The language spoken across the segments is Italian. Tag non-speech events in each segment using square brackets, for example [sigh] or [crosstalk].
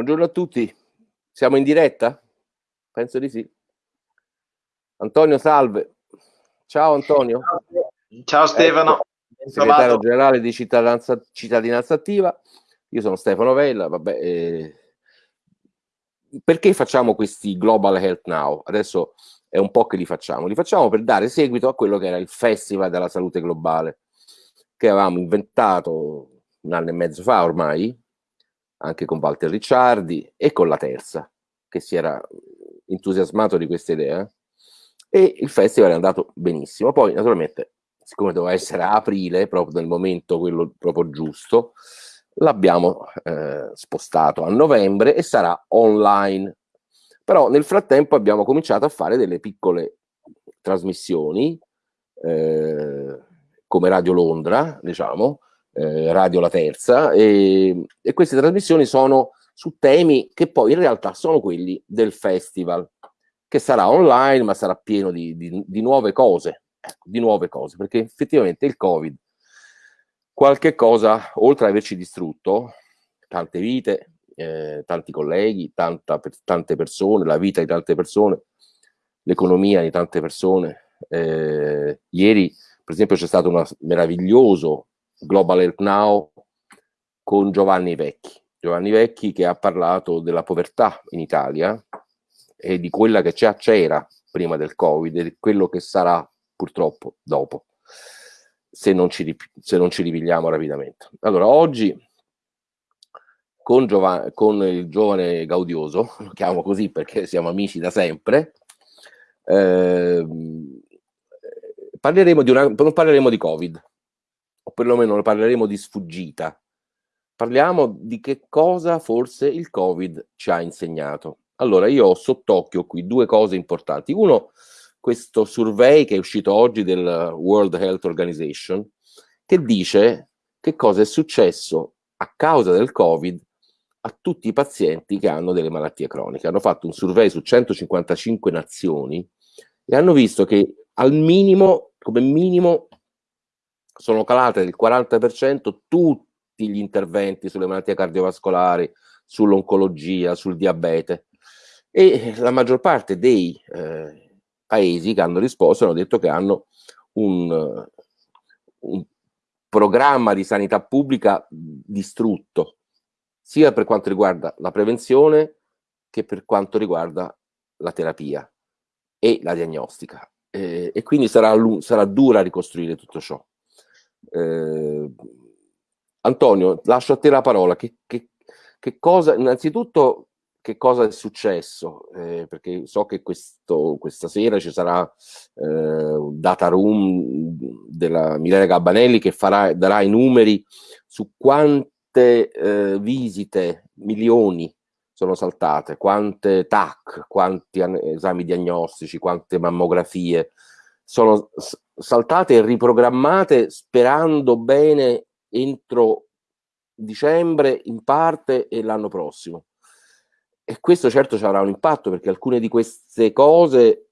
Buongiorno a tutti. Siamo in diretta? Penso di sì. Antonio, salve. Ciao Antonio. Ciao Stefano. Ecco, segretario generale di cittadinanza, cittadinanza, attiva. Io sono Stefano Vella. Vabbè, eh, perché facciamo questi Global Health Now? Adesso è un po' che li facciamo. Li facciamo per dare seguito a quello che era il Festival della Salute Globale, che avevamo inventato un anno e mezzo fa ormai, anche con Walter Ricciardi e con la terza, che si era entusiasmato di questa idea. E il festival è andato benissimo. Poi, naturalmente, siccome doveva essere a aprile, proprio nel momento quello proprio giusto, l'abbiamo eh, spostato a novembre e sarà online. Però nel frattempo abbiamo cominciato a fare delle piccole trasmissioni, eh, come Radio Londra, diciamo, eh, Radio La Terza, e, e queste trasmissioni sono su temi che poi in realtà sono quelli del festival, che sarà online, ma sarà pieno di, di, di nuove cose, ecco, di nuove cose, perché effettivamente il Covid, qualche cosa, oltre ad averci distrutto, tante vite, eh, tanti colleghi, tanta, tante persone, la vita di tante persone, l'economia di tante persone. Eh, ieri, per esempio, c'è stato un meraviglioso Global Health Now con Giovanni Vecchi. Giovanni Vecchi che ha parlato della povertà in Italia e di quella che c'era prima del Covid e di quello che sarà purtroppo dopo, se non ci, se non ci ripigliamo rapidamente. Allora, oggi con, Giova con il giovane Gaudioso, [laughs] lo chiamo così perché siamo amici da sempre, eh, parleremo di una, non parleremo di Covid, o perlomeno ne parleremo di sfuggita. Parliamo di che cosa forse il Covid ci ha insegnato. Allora, io ho sott'occhio qui due cose importanti. Uno, questo survey che è uscito oggi del World Health Organization, che dice che cosa è successo a causa del Covid a tutti i pazienti che hanno delle malattie croniche. Hanno fatto un survey su 155 nazioni e hanno visto che al minimo, come minimo, sono calate del 40% tutti gli interventi sulle malattie cardiovascolari, sull'oncologia, sul diabete. E la maggior parte dei eh, paesi che hanno risposto hanno detto che hanno un, un programma di sanità pubblica distrutto, sia per quanto riguarda la prevenzione che per quanto riguarda la terapia e la diagnostica. Eh, e quindi sarà, sarà dura ricostruire tutto ciò. Eh, Antonio, lascio a te la parola. Che, che, che cosa, innanzitutto, che cosa è successo? Eh, perché so che questo, questa sera ci sarà eh, un data room della Milena Gabbanelli che farà, darà i numeri su quante eh, visite, milioni, sono saltate, quante TAC, quanti esami diagnostici, quante mammografie sono saltate e riprogrammate sperando bene entro dicembre in parte e l'anno prossimo. E questo certo ci avrà un impatto perché alcune di queste cose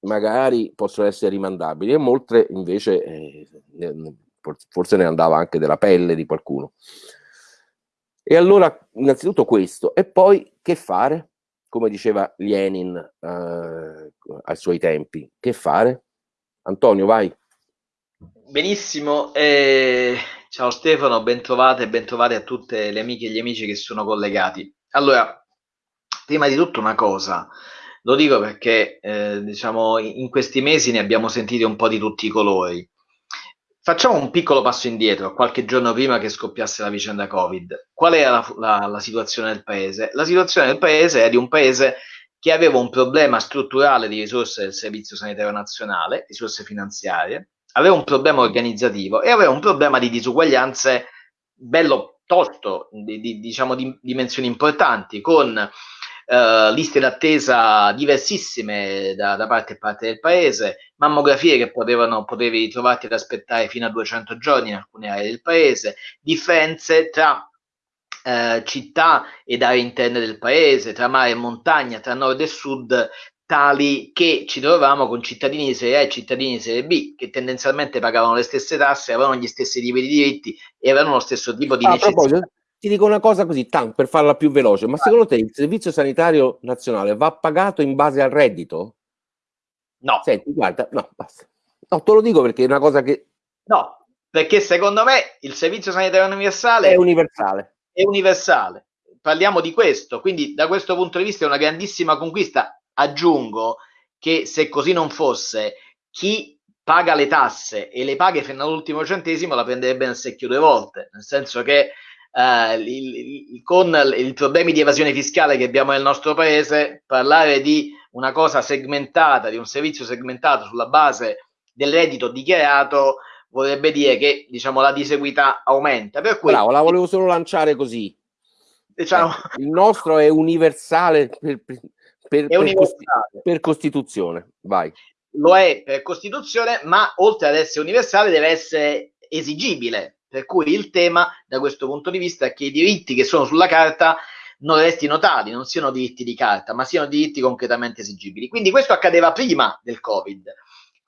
magari possono essere rimandabili e molte invece eh, forse ne andava anche della pelle di qualcuno. E allora innanzitutto questo e poi che fare? Come diceva Lenin eh, ai suoi tempi, che fare? Antonio, vai. Benissimo, eh, ciao Stefano, ben trovate e ben trovate a tutte le amiche e gli amici che sono collegati. Allora, prima di tutto una cosa, lo dico perché eh, diciamo in questi mesi ne abbiamo sentiti un po' di tutti i colori. Facciamo un piccolo passo indietro, qualche giorno prima che scoppiasse la vicenda Covid. Qual era la, la, la situazione del paese? La situazione del paese è di un paese che aveva un problema strutturale di risorse del Servizio Sanitario Nazionale, risorse finanziarie, aveva un problema organizzativo e aveva un problema di disuguaglianze bello tosto, di, di, diciamo di dimensioni importanti, con eh, liste d'attesa diversissime da, da, parte e parte del paese, mammografie che potevano, potevi trovarti ad aspettare fino a 200 giorni in alcune aree del paese, differenze tra eh, città ed aree interne del paese, tra mare e montagna, tra nord e sud, tali che ci trovavamo con cittadini di serie A e cittadini di serie B che tendenzialmente pagavano le stesse tasse, avevano gli stessi tipi di diritti e avevano lo stesso tipo di a necessità. Ti dico una cosa così, tanto per farla più veloce, ma secondo te il Servizio Sanitario Nazionale va pagato in base al reddito? No. Senti, guarda, no, basta. No, te lo dico perché è una cosa che... No, perché secondo me il Servizio Sanitario Universale è universale. È universale. Parliamo di questo, quindi da questo punto di vista è una grandissima conquista. Aggiungo che se così non fosse, chi paga le tasse e le paga fino all'ultimo centesimo la prenderebbe nel secchio due volte, nel senso che eh, il, il, con i problemi di evasione fiscale che abbiamo nel nostro paese, parlare di una cosa segmentata, di un servizio segmentato sulla base del reddito dichiarato vorrebbe dire che diciamo, la disequità aumenta. Per cui, Bravo, la volevo solo lanciare così. Diciamo, eh, il nostro è universale per, per, per, è universale. per Costituzione. Vai. Lo è per Costituzione, ma oltre ad essere universale deve essere esigibile. Per cui il tema da questo punto di vista è che i diritti che sono sulla carta non restino tali, non siano diritti di carta, ma siano diritti concretamente esigibili. Quindi questo accadeva prima del Covid.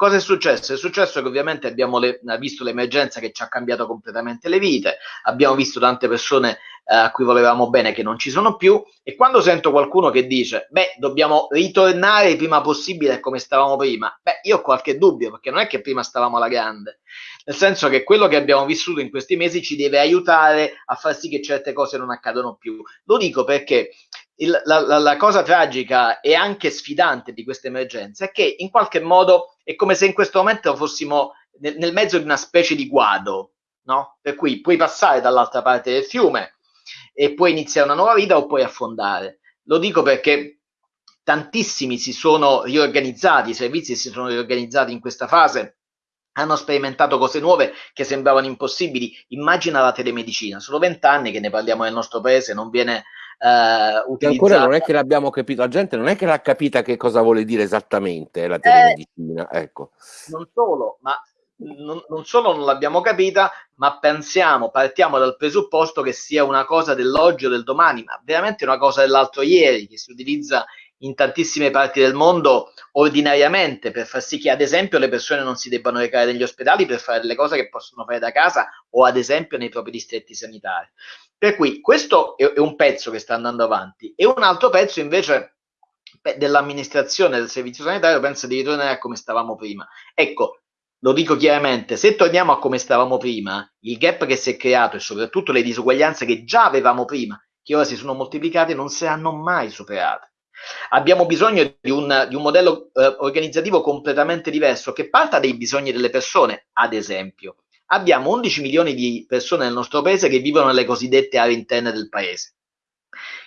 Cosa è successo? È successo che ovviamente abbiamo le, visto l'emergenza che ci ha cambiato completamente le vite, abbiamo visto tante persone eh, a cui volevamo bene che non ci sono più e quando sento qualcuno che dice beh dobbiamo ritornare il prima possibile a come stavamo prima, beh io ho qualche dubbio perché non è che prima stavamo alla grande, nel senso che quello che abbiamo vissuto in questi mesi ci deve aiutare a far sì che certe cose non accadano più. Lo dico perché il, la, la, la, cosa tragica e anche sfidante di questa emergenza è che in qualche modo è come se in questo momento fossimo nel, nel mezzo di una specie di guado, no? Per cui puoi passare dall'altra parte del fiume e puoi iniziare una nuova vita o puoi affondare. Lo dico perché tantissimi si sono riorganizzati, i servizi si sono riorganizzati in questa fase hanno sperimentato cose nuove che sembravano impossibili. Immagina la telemedicina, sono vent'anni che ne parliamo nel nostro paese, non viene eh, utilizzata. Ancora non è che l'abbiamo capito, la gente non è che l'ha capita che cosa vuole dire esattamente la eh, telemedicina. Eh, ecco. Non solo, ma non, non, solo non l'abbiamo capita, ma pensiamo, partiamo dal presupposto che sia una cosa dell'oggi o del domani, ma veramente una cosa dell'altro ieri, che si utilizza in tantissime parti del mondo ordinariamente per far sì che ad esempio le persone non si debbano recare negli ospedali per fare le cose che possono fare da casa o ad esempio nei propri distretti sanitari. Per cui questo è, un pezzo che sta andando avanti e un altro pezzo invece dell'amministrazione del servizio sanitario pensa di ritornare a come stavamo prima. Ecco, lo dico chiaramente, se torniamo a come stavamo prima, il gap che si è creato e soprattutto le disuguaglianze che già avevamo prima, che ora si sono moltiplicate, non saranno mai superate. Abbiamo bisogno di un, di un modello eh, organizzativo completamente diverso che parta dai bisogni delle persone, ad esempio. Abbiamo 11 milioni di persone nel nostro paese che vivono nelle cosiddette aree interne del paese,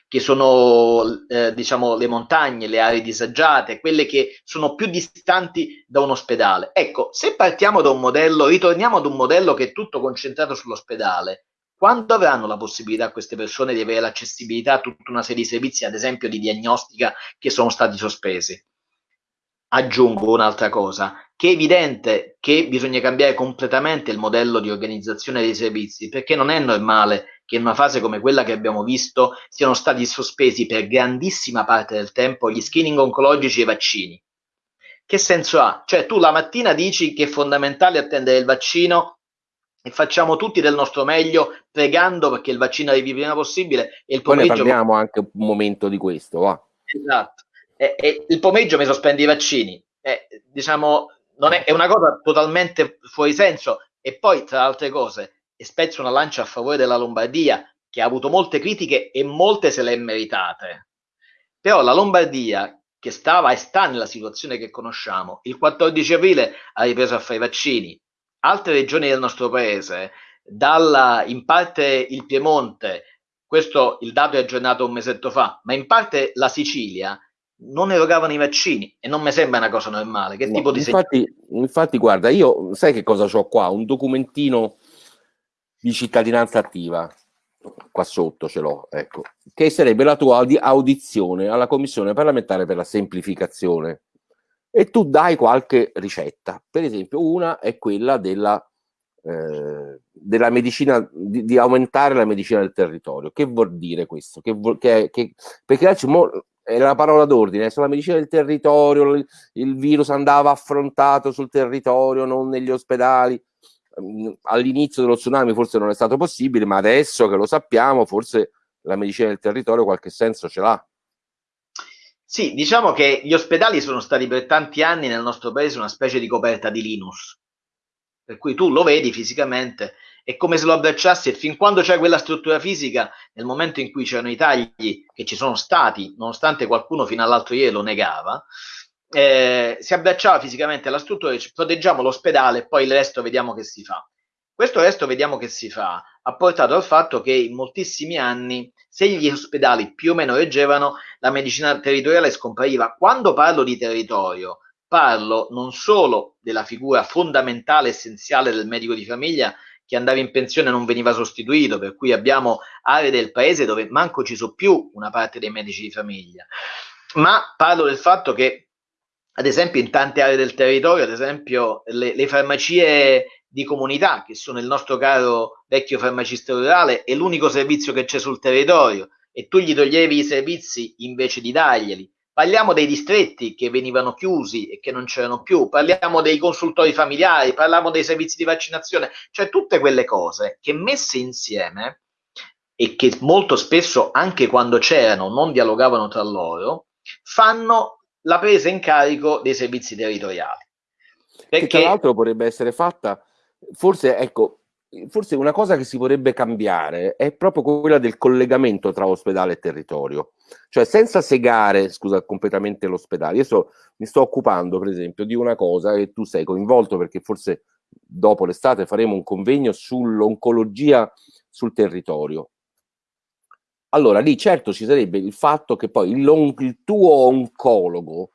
che sono eh, diciamo le montagne, le aree disagiate, quelle che sono più distanti da un ospedale. Ecco, se partiamo da un modello, ritorniamo ad un modello che è tutto concentrato sull'ospedale, quando avranno la possibilità queste persone di avere l'accessibilità a tutta una serie di servizi, ad esempio di diagnostica, che sono stati sospesi? Aggiungo un'altra cosa, che è evidente che bisogna cambiare completamente il modello di organizzazione dei servizi, perché non è normale che in una fase come quella che abbiamo visto siano stati sospesi per grandissima parte del tempo gli screening oncologici e i vaccini. Che senso ha? Cioè tu la mattina dici che è fondamentale attendere il vaccino e facciamo tutti del nostro meglio pregando perché il vaccino arrivi prima possibile e il pomeriggio... Poi ne parliamo anche un momento di questo, va. Esatto. E, e il pomeriggio mi sospendi i vaccini. E, diciamo, non è, è, una cosa totalmente fuori senso. E poi, tra altre cose, e spezzo una lancia a favore della Lombardia, che ha avuto molte critiche e molte se le è meritate. Però la Lombardia, che stava e sta nella situazione che conosciamo, il 14 aprile ha ripreso a fare i vaccini, altre regioni del nostro paese, dalla, in parte il Piemonte, questo il dato è aggiornato un mesetto fa, ma in parte la Sicilia non erogavano i vaccini e non mi sembra una cosa normale. Che no, tipo di infatti, infatti, guarda, io sai che cosa ho qua? Un documentino di cittadinanza attiva, qua sotto ce l'ho, ecco, che sarebbe la tua audizione alla Commissione parlamentare per la semplificazione e tu dai qualche ricetta. Per esempio, una è quella della, eh, della medicina, di, di, aumentare la medicina del territorio. Che vuol dire questo? Che che, che, perché adesso è la parola d'ordine, sulla medicina del territorio, il, il virus andava affrontato sul territorio, non negli ospedali. mm, all'inizio dello tsunami forse non è stato possibile, ma adesso che lo sappiamo, forse la medicina del territorio qualche senso ce l'ha. Sì, diciamo che gli ospedali sono stati per tanti anni nel nostro paese una specie di coperta di Linus, per cui tu lo vedi fisicamente, è come se lo abbracciassi e fin quando c'è quella struttura fisica, nel momento in cui c'erano i tagli che ci sono stati, nonostante qualcuno fino all'altro ieri lo negava, eh, si abbracciava fisicamente alla struttura e dice proteggiamo l'ospedale e poi il resto vediamo che si fa. Questo resto vediamo che si fa ha portato al fatto che in moltissimi anni, se gli ospedali più o meno reggevano, la medicina territoriale scompariva. Quando parlo di territorio, parlo non solo della figura fondamentale, essenziale del medico di famiglia che andava in pensione non veniva sostituito, per cui abbiamo aree del paese dove manco ci sono più una parte dei medici di famiglia, ma parlo del fatto che ad esempio in tante aree del territorio, ad esempio le, le farmacie di comunità, che sono il nostro caro vecchio farmacista rurale, è l'unico servizio che c'è sul territorio e tu gli toglievi i servizi invece di darglieli. Parliamo dei distretti che venivano chiusi e che non c'erano più, parliamo dei consultori familiari, parliamo dei servizi di vaccinazione, cioè tutte quelle cose che messe insieme e che molto spesso anche quando c'erano non dialogavano tra loro, fanno la presa in carico dei servizi territoriali. Perché... Che tra l'altro potrebbe essere fatta forse, ecco, forse una cosa che si vorrebbe cambiare è proprio quella del collegamento tra ospedale e territorio. Cioè senza segare, scusa, completamente l'ospedale. Io sto, mi sto occupando, per esempio, di una cosa che tu sei coinvolto perché forse dopo l'estate faremo un convegno sull'oncologia sul territorio. Allora, lì certo ci sarebbe il fatto che poi il, il tuo oncologo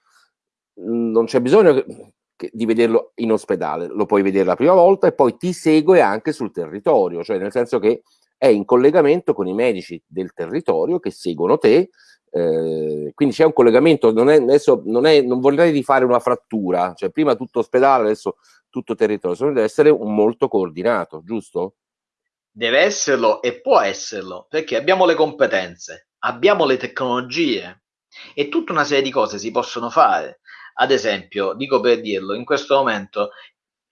non c'è bisogno che, di vederlo in ospedale, lo puoi vedere la prima volta e poi ti segue anche sul territorio, cioè nel senso che è in collegamento con i medici del territorio che seguono te, eh, quindi c'è un collegamento, non, è, adesso non, è, non vorrei rifare una frattura, cioè prima tutto ospedale, adesso tutto territorio, deve essere un molto coordinato, giusto? Deve esserlo e può esserlo, perché abbiamo le competenze, abbiamo le tecnologie e tutta una serie di cose si possono fare. Ad esempio, dico per dirlo, in questo momento,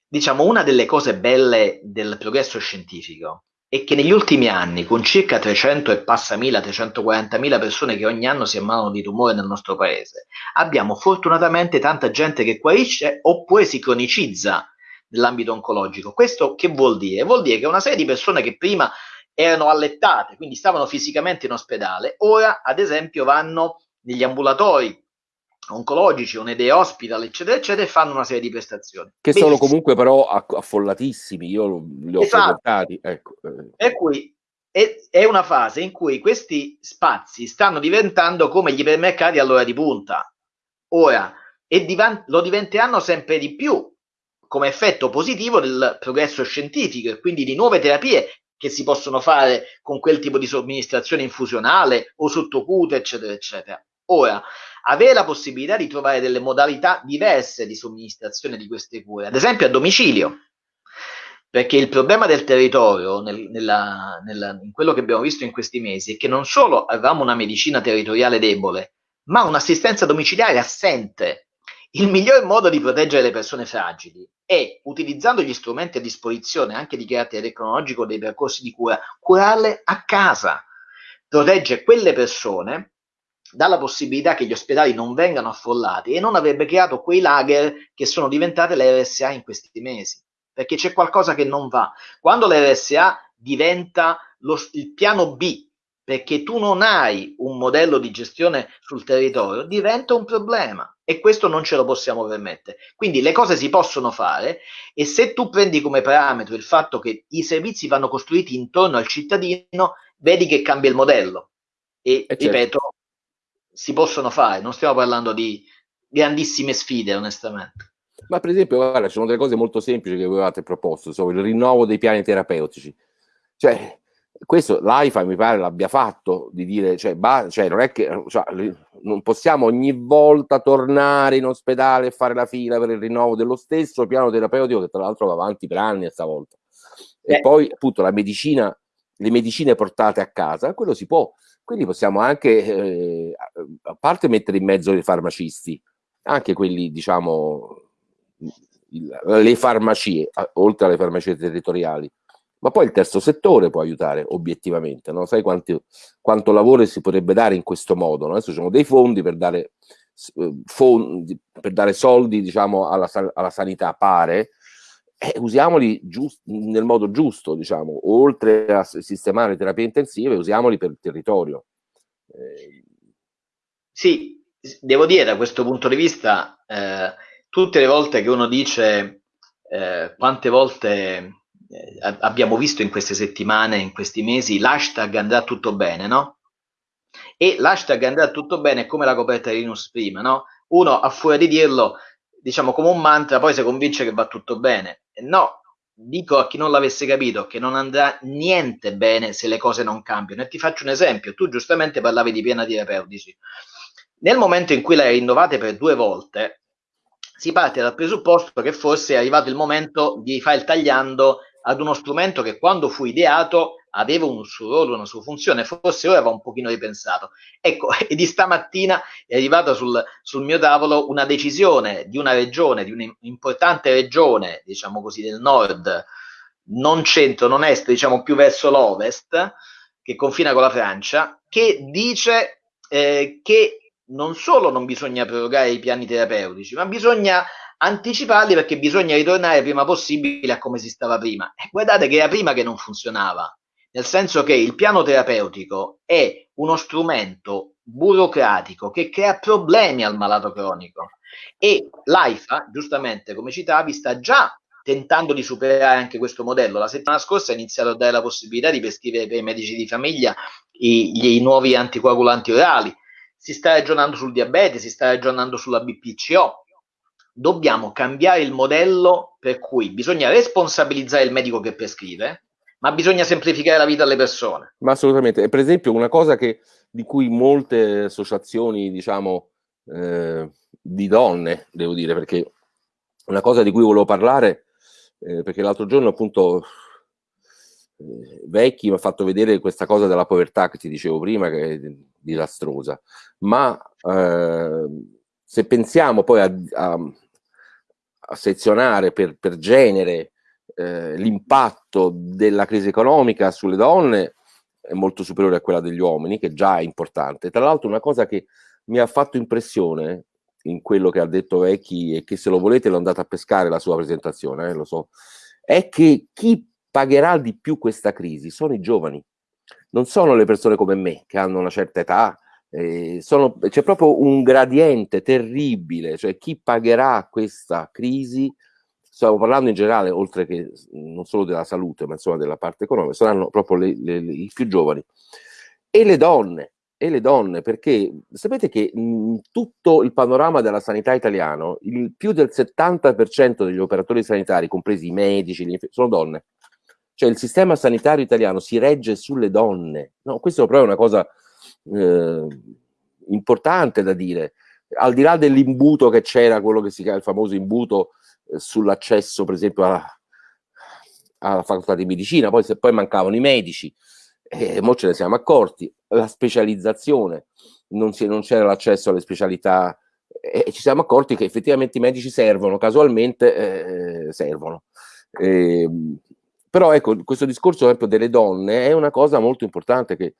diciamo, una delle cose belle del progresso scientifico è che negli ultimi anni, con circa 300 e passa mila, 340 mila persone che ogni anno si ammalano di tumore nel nostro paese, abbiamo fortunatamente tanta gente che guarisce oppure si cronicizza nell'ambito oncologico. Questo che vuol dire? Vuol dire che una serie di persone che prima erano allettate, quindi stavano fisicamente in ospedale, ora ad esempio vanno negli ambulatori oncologici o nei day hospital, eccetera, eccetera, e fanno una serie di prestazioni. Che Benissimo. sono comunque però affollatissimi, io li ho esatto. frequentati. Ecco. Eh. Per cui è, è, una fase in cui questi spazi stanno diventando come gli ipermercati all'ora di punta. Ora, e divan- lo diventeranno sempre di più come effetto positivo del progresso scientifico e quindi di nuove terapie che si possono fare con quel tipo di somministrazione infusionale o sottocute, eccetera, eccetera. Ora, avere la possibilità di trovare delle modalità diverse di somministrazione di queste cure, ad esempio a domicilio, perché il problema del territorio, nel, nella, nella, in quello che abbiamo visto in questi mesi, è che non solo avevamo una medicina territoriale debole, ma un'assistenza domiciliare assente. Il miglior modo di proteggere le persone fragili è, utilizzando gli strumenti a disposizione anche di carattere tecnologico dei percorsi di cura, curarle a casa. Protegge quelle persone dalla possibilità che gli ospedali non vengano affollati e non avrebbe creato quei lager che sono diventate le RSA in questi mesi, perché c'è qualcosa che non va. Quando l'RSA diventa lo, il piano B, perché tu non hai un modello di gestione sul territorio, diventa un problema e questo non ce lo possiamo permettere. Quindi le cose si possono fare e se tu prendi come parametro il fatto che i servizi vanno costruiti intorno al cittadino, vedi che cambia il modello. E, e certo. Si possono fare, non stiamo parlando di grandissime sfide, onestamente. Ma per esempio, guarda, ci sono delle cose molto semplici che avevate proposto, insomma, il rinnovo dei piani terapeutici. Cioè, questo l'AIFA mi pare l'abbia fatto, di dire, cioè, bah, cioè non è che cioè, non possiamo ogni volta tornare in ospedale e fare la fila per il rinnovo dello stesso piano terapeutico che tra l'altro va avanti per anni stavolta. E eh. poi appunto la medicina, le medicine portate a casa, quello si può, quindi possiamo anche, eh, a parte mettere in mezzo i farmacisti, anche quelli, diciamo, le farmacie, oltre alle farmacie territoriali, ma poi il terzo settore può aiutare obiettivamente, no? sai quanti, quanto lavoro si potrebbe dare in questo modo, no? adesso ci sono dei fondi per dare, eh, fondi, per dare soldi diciamo, alla, alla sanità, pare, eh, usiamoli giust, nel modo giusto, diciamo, oltre a sistemare terapie intensive, usiamoli per il territorio. Eh. Sì, devo dire da questo punto di vista, eh, tutte le volte che uno dice eh, quante volte eh, abbiamo visto in queste settimane, in questi mesi, l'hashtag andrà tutto bene, no? E l'hashtag andrà tutto bene come la coperta di Linus prima, no? Uno a fuori di dirlo, diciamo come un mantra, poi si convince che va tutto bene. No, dico a chi non l'avesse capito che non andrà niente bene se le cose non cambiano. E ti faccio un esempio, tu giustamente parlavi di piena terapeutici. Nel momento in cui le rinnovate per due volte, si parte dal presupposto che forse è arrivato il momento di fare il tagliando ad uno strumento che quando fu ideato aveva un suo ruolo, una sua funzione, forse ora va un pochino ripensato. Ecco, [laughs] e di stamattina è arrivata sul, sul mio tavolo una decisione di una regione, di un'importante regione, diciamo così, del nord, non centro, non est, diciamo più verso l'ovest, che confina con la Francia, che dice eh, che non solo non bisogna prorogare i piani terapeutici, ma bisogna anticiparli perché bisogna ritornare prima possibile a come si stava prima. E guardate che era prima che non funzionava, nel senso che il piano terapeutico è uno strumento burocratico che crea problemi al malato cronico e l'AIFA, giustamente come citavi, sta già tentando di superare anche questo modello. La settimana scorsa ha iniziato a dare la possibilità di prescrivere per i medici di famiglia i, i nuovi anticoagulanti orali, si sta ragionando sul diabete, si sta ragionando sulla BPCO, dobbiamo cambiare il modello per cui bisogna responsabilizzare il medico che prescrive, ma bisogna semplificare la vita alle persone. Ma assolutamente. E per esempio una cosa che, di cui molte associazioni, diciamo, eh, di donne, devo dire, perché una cosa di cui volevo parlare, eh, perché l'altro giorno appunto eh, Vecchi mi ha fatto vedere questa cosa della povertà che ti dicevo prima, che è disastrosa, ma eh, se pensiamo poi a, a sezionare per, per genere eh, l'impatto della crisi economica sulle donne è molto superiore a quella degli uomini, che già è importante. Tra l'altro una cosa che mi ha fatto impressione in quello che ha detto Vecchi e che se lo volete l'ho andato a pescare la sua presentazione, eh, lo so, è che chi pagherà di più questa crisi sono i giovani, non sono le persone come me che hanno una certa età, eh, c'è proprio un gradiente terribile, cioè chi pagherà questa crisi, stiamo parlando in generale, oltre che non solo della salute, ma insomma della parte economica, saranno proprio le, le, le, i più giovani. E le donne, e le donne, perché sapete che in tutto il panorama della sanità italiano, il più del 70% degli operatori sanitari, compresi i medici, sono donne. Cioè il sistema sanitario italiano si regge sulle donne. No, questo è proprio una cosa eh, importante da dire. Al di là dell'imbuto che c'era, quello che si chiama il famoso imbuto eh, sull'accesso, per esempio, alla, alla, facoltà di medicina, poi, se, poi mancavano i medici, e eh, ce ne siamo accorti, la specializzazione, non, c'era l'accesso alle specialità e ci siamo accorti che effettivamente i medici servono, casualmente eh, servono. Eh, però ecco, questo discorso esempio, delle donne è una cosa molto importante che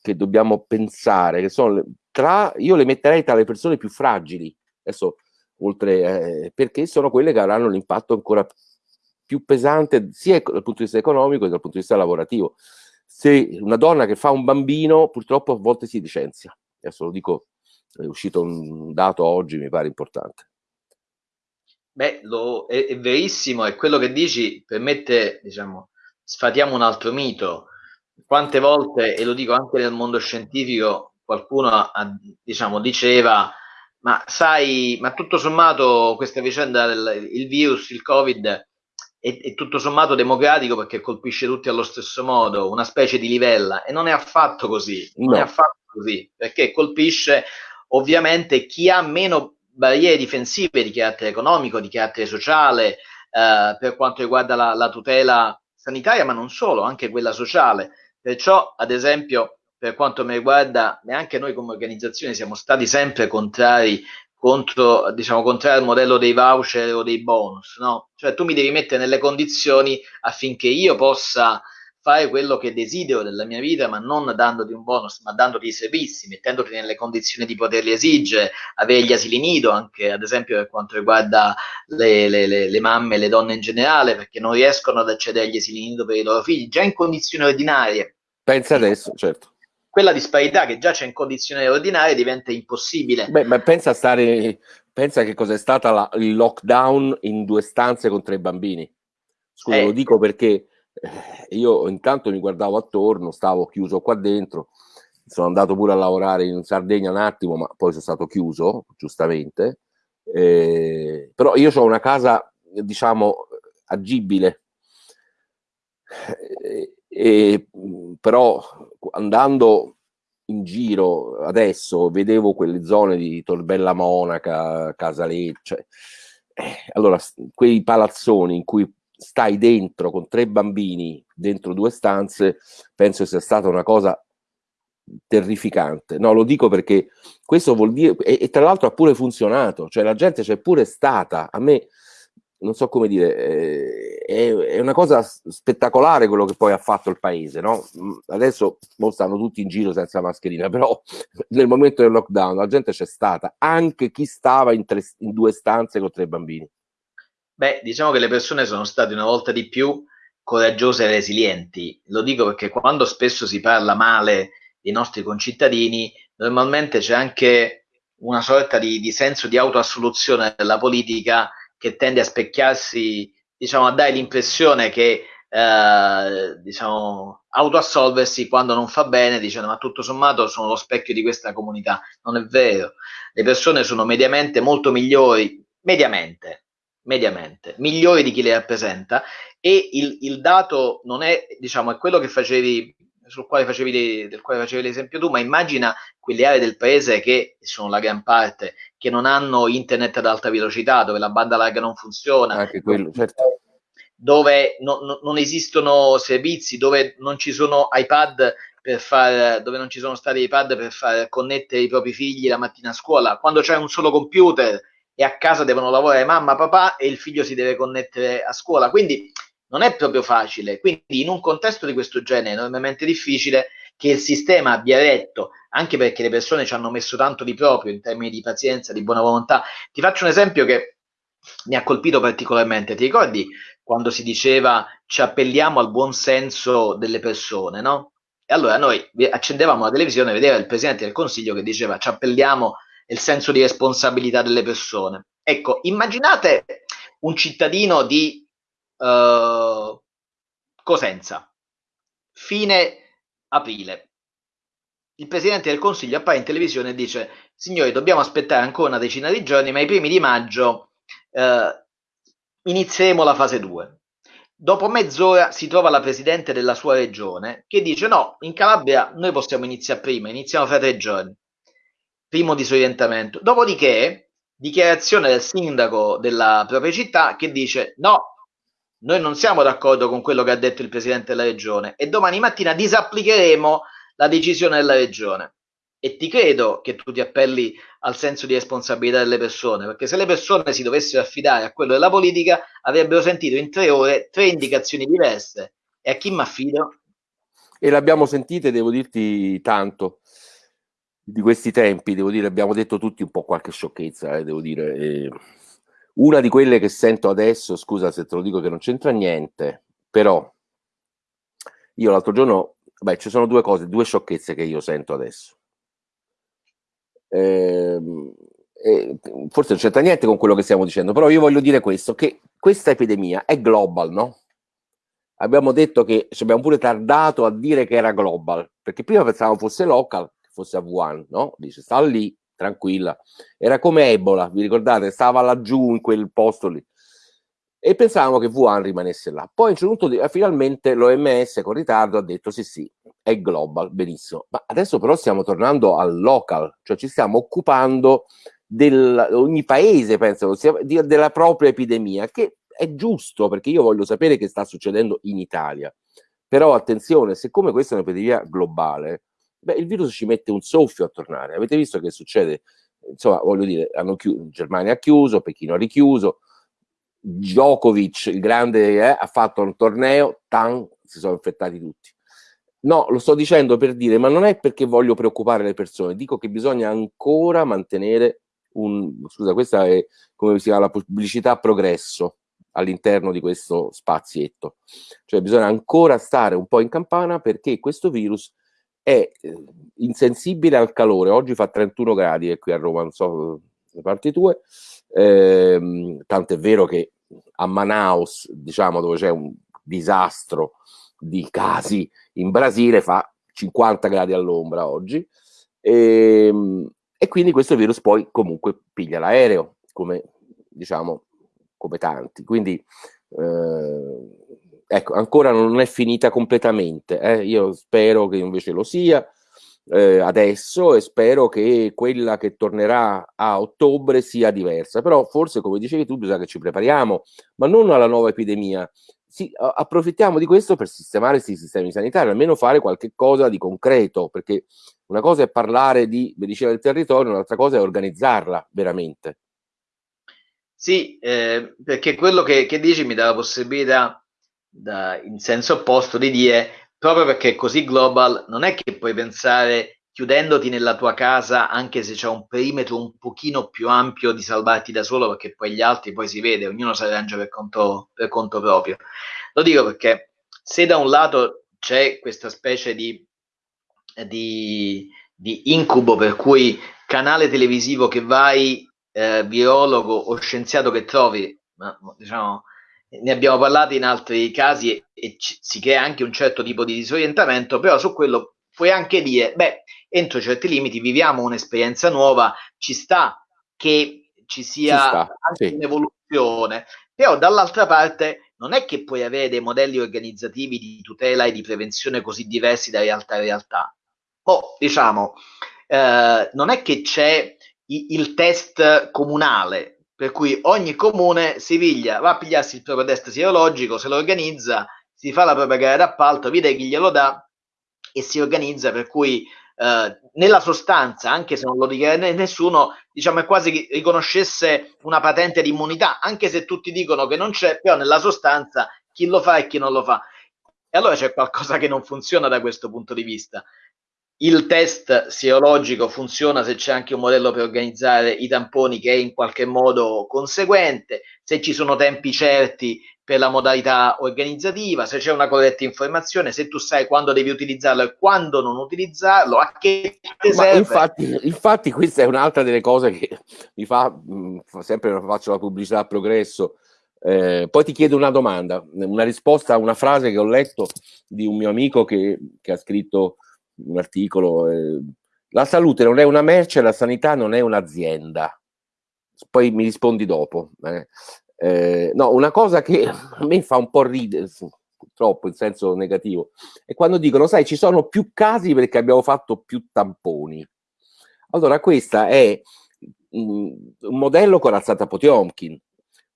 che dobbiamo pensare, che sono tra, io le metterei tra le persone più fragili, adesso oltre, eh, perché sono quelle che avranno l'impatto ancora più pesante sia dal punto di vista economico che dal punto di vista lavorativo. Se una donna che fa un bambino purtroppo a volte si licenzia, adesso lo dico, è uscito un dato oggi, mi pare importante. Beh, lo, è, è verissimo, e quello che dici permette, diciamo, sfatiamo un altro mito, quante volte, e lo dico anche nel mondo scientifico, qualcuno ha, diciamo, diceva, ma sai, ma tutto sommato questa vicenda del il virus, il Covid, è, è, tutto sommato democratico perché colpisce tutti allo stesso modo, una specie di livella, e non è affatto così, non no. è affatto così, perché colpisce ovviamente chi ha meno barriere difensive di carattere economico, di carattere sociale, eh, per quanto riguarda la, la tutela sanitaria, ma non solo, anche quella sociale. Perciò, ad esempio, per quanto mi riguarda, neanche noi come organizzazione siamo stati sempre contrari contro, diciamo, contrario al modello dei voucher o dei bonus, no? Cioè tu mi devi mettere nelle condizioni affinché io possa fare quello che desidero della mia vita, ma non dandoti un bonus, ma dandoti i servizi, mettendoti nelle condizioni di poterli esigere, avere gli asili nido, anche ad esempio per quanto riguarda le, le, le, le mamme e le donne in generale, perché non riescono ad accedere agli asili nido per i loro figli, già in condizioni ordinarie. Pensa adesso, certo quella disparità che già c'è in condizioni ordinarie diventa impossibile. Beh, ma pensa a stare, pensa che cos'è stata la, il lockdown in due stanze con tre bambini. Scusa, eh. lo dico perché io intanto mi guardavo attorno, stavo chiuso qua dentro, sono andato pure a lavorare in Sardegna un attimo, ma poi sono stato chiuso, giustamente. Eh, però io ho una casa, diciamo, agibile. Eh, e, però andando in giro adesso vedevo quelle zone di Torbella Monaca, Casalecce, eh, allora quei palazzoni in cui stai dentro con tre bambini dentro due stanze, penso sia stata una cosa terrificante. No, lo dico perché questo vuol dire, e, e tra l'altro ha pure funzionato, cioè la gente c'è pure stata. A me non so come dire, eh, è, è, una cosa spettacolare quello che poi ha fatto il paese, no? Mm, adesso stanno tutti in giro senza mascherina, [laughs] però nel momento del lockdown la gente c'è stata, anche chi stava in, tre, in due stanze con tre bambini. Beh, diciamo che le persone sono state una volta di più coraggiose e resilienti. Lo dico perché quando spesso si parla male dei nostri concittadini, normalmente c'è anche una sorta di, di senso di autoassoluzione della politica che tende a specchiarsi, diciamo, a dare l'impressione che eh, diciamo, autoassolversi quando non fa bene, dicendo ma tutto sommato sono lo specchio di questa comunità. Non è vero. Le persone sono mediamente molto migliori, mediamente, mediamente, migliori di chi le rappresenta e il, il dato non è, diciamo, è quello che facevi sul quale facevi, del quale facevi l'esempio tu, ma immagina quelle aree del paese che sono la gran parte, che non hanno internet ad alta velocità, dove la banda larga non funziona, Anche quello, certo. dove no, no, non esistono servizi, dove non ci sono iPad per far, dove non ci sono stati iPad per far connettere i propri figli la mattina a scuola, quando c'è un solo computer e a casa devono lavorare mamma, papà e il figlio si deve connettere a scuola. Quindi non è proprio facile. Quindi in un contesto di questo genere è enormemente difficile che il sistema abbia retto, anche perché le persone ci hanno messo tanto di proprio in termini di pazienza, di buona volontà. Ti faccio un esempio che mi ha colpito particolarmente. Ti ricordi quando si diceva ci appelliamo al buon senso delle persone, no? E allora noi accendevamo la televisione e vedeva il Presidente del Consiglio che diceva ci appelliamo il senso di responsabilità delle persone. Ecco, immaginate un cittadino di uh, Cosenza, fine aprile. Il Presidente del Consiglio appare in televisione e dice signori dobbiamo aspettare ancora una decina di giorni ma i primi di maggio uh, inizieremo la fase 2. Dopo mezz'ora si trova la Presidente della sua regione che dice no, in Calabria noi possiamo iniziare prima, iniziamo fra tre giorni. Primo disorientamento. Dopodiché, dichiarazione del sindaco della propria città che dice no, noi non siamo d'accordo con quello che ha detto il Presidente della Regione e domani mattina disapplicheremo la decisione della Regione. E ti credo che tu ti appelli al senso di responsabilità delle persone, perché se le persone si dovessero affidare a quello della politica, avrebbero sentito in tre ore tre indicazioni diverse. E a chi mi affido? E l'abbiamo sentite, devo dirti tanto, di questi tempi, devo dire, abbiamo detto tutti un po' qualche sciocchezza, eh, devo dire. Eh una di quelle che sento adesso, scusa se te lo dico che non c'entra niente, però io l'altro giorno, beh, ci sono due cose, due sciocchezze che io sento adesso. Eh, forse non c'entra niente con quello che stiamo dicendo, però io voglio dire questo, che questa epidemia è global, no? Abbiamo detto che ci abbiamo pure tardato a dire che era global, perché prima pensavamo fosse local, fosse a Wuhan, no? Dice, sta lì, tranquilla. Era come Ebola, vi ricordate? Stava laggiù in quel posto lì. E pensavamo che Wuhan rimanesse là. Poi a un certo punto finalmente l'OMS con ritardo ha detto sì sì, è global, benissimo. Ma adesso però stiamo tornando al local, cioè ci stiamo occupando di ogni paese, penso, della propria epidemia, che è giusto perché io voglio sapere che sta succedendo in Italia. Però attenzione, siccome questa è un'epidemia globale, beh, il virus ci mette un soffio a tornare. Avete visto che succede? insomma, voglio dire, hanno chiuso, Germania ha chiuso, Pechino ha richiuso, Djokovic, il grande, eh, ha fatto un torneo, tan, si sono infettati tutti. No, lo sto dicendo per dire, ma non è perché voglio preoccupare le persone, dico che bisogna ancora mantenere un, scusa, questa è come si chiama la pubblicità progresso all'interno di questo spazietto. Cioè bisogna ancora stare un po' in campana perché questo virus è eh, insensibile al calore. Oggi fa 31 gradi e qui a Roma, non so le parti tue, eh, tanto è vero che a Manaus, diciamo dove c'è un disastro di casi in Brasile, fa 50 gradi all'ombra oggi. E, ehm, e quindi questo virus poi comunque piglia l'aereo, come diciamo, come tanti. Quindi eh, ecco, ancora non è finita completamente. Eh? Io spero che invece lo sia eh, adesso e spero che quella che tornerà a ottobre sia diversa. Però forse, come dicevi tu, bisogna che ci prepariamo, ma non alla nuova epidemia. Sì, approfittiamo di questo per sistemare questi sistemi sanitari, almeno fare qualche cosa di concreto, perché una cosa è parlare di medicina del territorio, un'altra cosa è organizzarla veramente. Sì, eh, perché quello che, che, dici mi dà la possibilità, da, in senso opposto, di dire, proprio perché è così global, non è che puoi pensare chiudendoti nella tua casa, anche se c'è un perimetro un pochino più ampio, di salvarti da solo, perché poi gli altri poi si vede, ognuno si arrangia per conto, per conto proprio. Lo dico perché se da un lato c'è questa specie di di, di incubo per cui canale televisivo che vai, eh, biologo o scienziato che trovi, ma, diciamo, ne abbiamo parlato in altri casi e, e ci, si crea anche un certo tipo di disorientamento, però su quello puoi anche dire, beh, entro certi limiti viviamo un'esperienza nuova, ci sta che ci sia ci sta, anche sì. un'evoluzione, però dall'altra parte non è che puoi avere dei modelli organizzativi di tutela e di prevenzione così diversi da realtà a realtà oh, diciamo, eh, non è che c'è il test comunale, per cui ogni comune si piglia, va a pigliarsi il proprio test sierologico, se lo organizza, si fa la propria gara d'appalto, vede chi glielo dà e si organizza per cui eh, nella sostanza, anche se non lo dichiara nessuno, diciamo è quasi che riconoscesse una patente di immunità, anche se tutti dicono che non c'è, però nella sostanza chi lo fa e chi non lo fa. E allora c'è qualcosa che non funziona da questo punto di vista il test sierologico funziona se c'è anche un modello per organizzare i tamponi che è in qualche modo conseguente, se ci sono tempi certi per la modalità organizzativa, se c'è una corretta informazione, se tu sai quando devi utilizzarlo e quando non utilizzarlo, a che serve. Infatti, infatti, questa è un'altra delle cose che mi fa, mh, sempre faccio la pubblicità a progresso, eh, poi ti chiedo una domanda, una risposta a una frase che ho letto di un mio amico che, che ha scritto un articolo, eh, la salute non è una merce, la sanità non è un'azienda. Poi mi rispondi dopo. Eh. Eh, no, una cosa che a me fa un po' ridere, purtroppo in senso negativo, è quando dicono, sai, ci sono più casi perché abbiamo fatto più tamponi. Allora, questo è un modello corazzato a Potiomkin,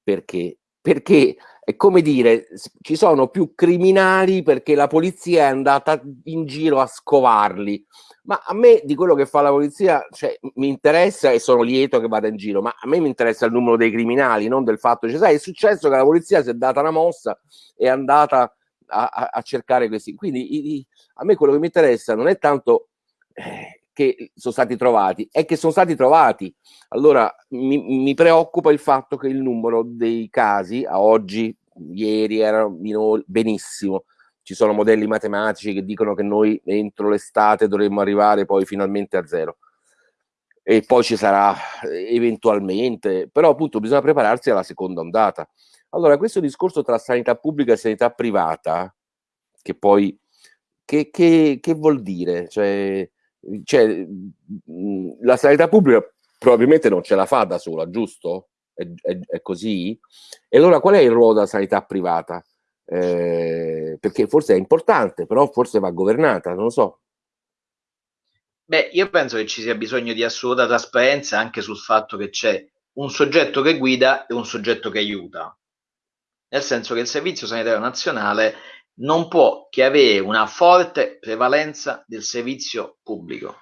perché? Perché è come dire, ci sono più criminali perché la polizia è andata in giro a scovarli. Ma a me di quello che fa la polizia cioè, mi interessa e sono lieto che vada in giro, ma a me mi interessa il numero dei criminali, non del fatto, cioè, sai, è successo che la polizia si è data una mossa e è andata a, a, a cercare questi. Quindi i, i, a me quello che mi interessa non è tanto eh, che sono stati trovati, è che sono stati trovati. Allora mi, mi preoccupa il fatto che il numero dei casi a oggi, ieri era benissimo, ci sono modelli matematici che dicono che noi entro l'estate dovremmo arrivare poi finalmente a zero e poi ci sarà eventualmente, però appunto bisogna prepararsi alla seconda ondata. Allora questo discorso tra sanità pubblica e sanità privata, che poi, che, che, che vuol dire? Cioè, cioè, la sanità pubblica probabilmente non ce la fa da sola, giusto? È, è, è così? E allora qual è il ruolo della sanità privata? Eh, perché forse è importante, però forse va governata, non lo so. Beh, io penso che ci sia bisogno di assoluta trasparenza anche sul fatto che c'è un soggetto che guida e un soggetto che aiuta. Nel senso che il Servizio Sanitario Nazionale non può che avere una forte prevalenza del servizio pubblico.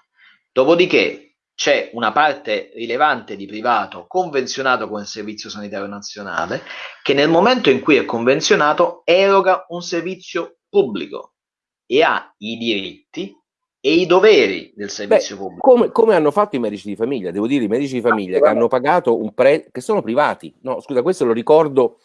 Dopodiché c'è una parte rilevante di privato convenzionato con il Servizio Sanitario Nazionale che nel momento in cui è convenzionato eroga un servizio pubblico e ha i diritti e i doveri del servizio Beh, pubblico. Come, come, hanno fatto i medici di famiglia? Devo dire, i medici di famiglia che hanno pagato un prezzo, che sono privati. No, scusa, questo lo ricordo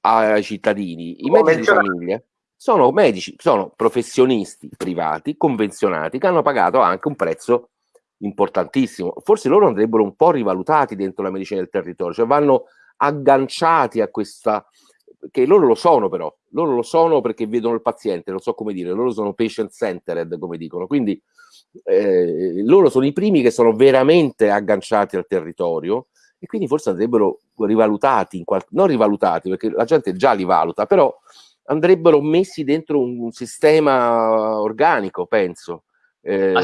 ai cittadini. I medici di famiglia sono medici, sono professionisti privati, convenzionati, che hanno pagato anche un prezzo importantissimo. Forse loro andrebbero un po' rivalutati dentro la medicina del territorio, cioè vanno agganciati a questa, che loro lo sono però, loro lo sono perché vedono il paziente, non so come dire, loro sono patient centered come dicono, quindi eh, loro sono i primi che sono veramente agganciati al territorio e quindi forse andrebbero rivalutati, non rivalutati perché la gente già li valuta, però andrebbero messi dentro un, un sistema organico, penso. Eh,